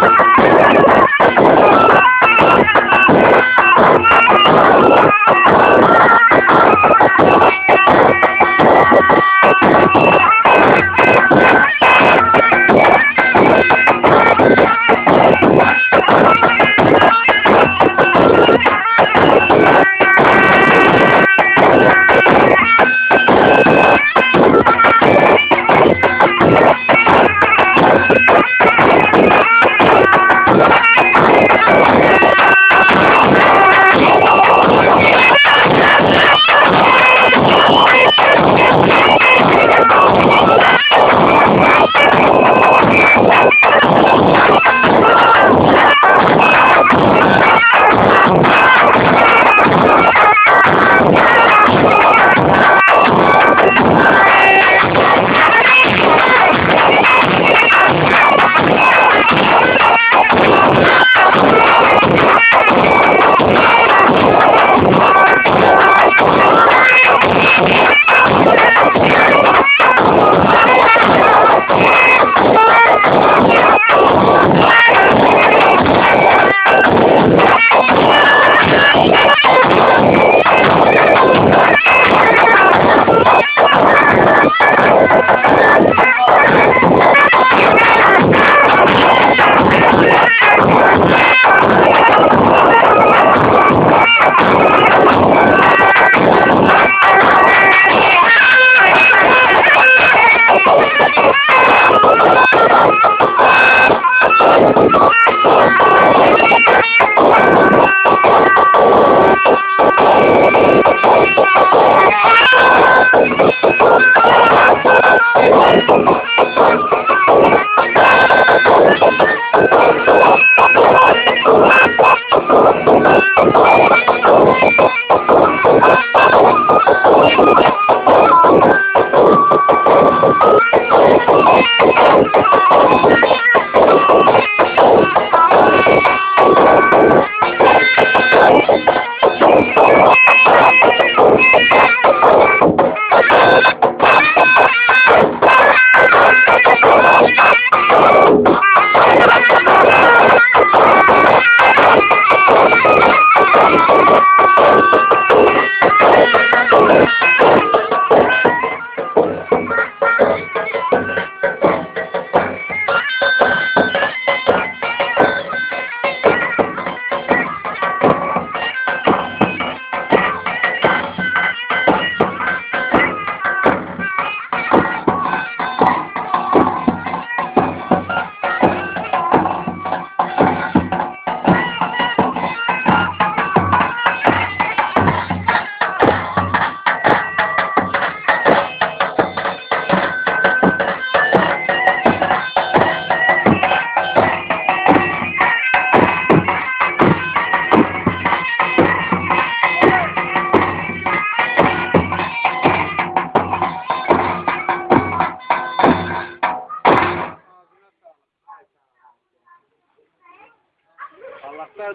¡Ah!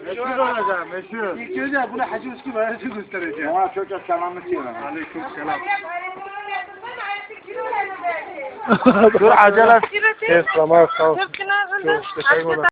Meşhur olacağım, meşhur. İlk önce bunu Hacı Üskü Bayarcı göstereceğim. Ona çocuğa selamı söyle. Aleyküm selam. Dur acele. Evet, tamam, sağ ol. Hep günah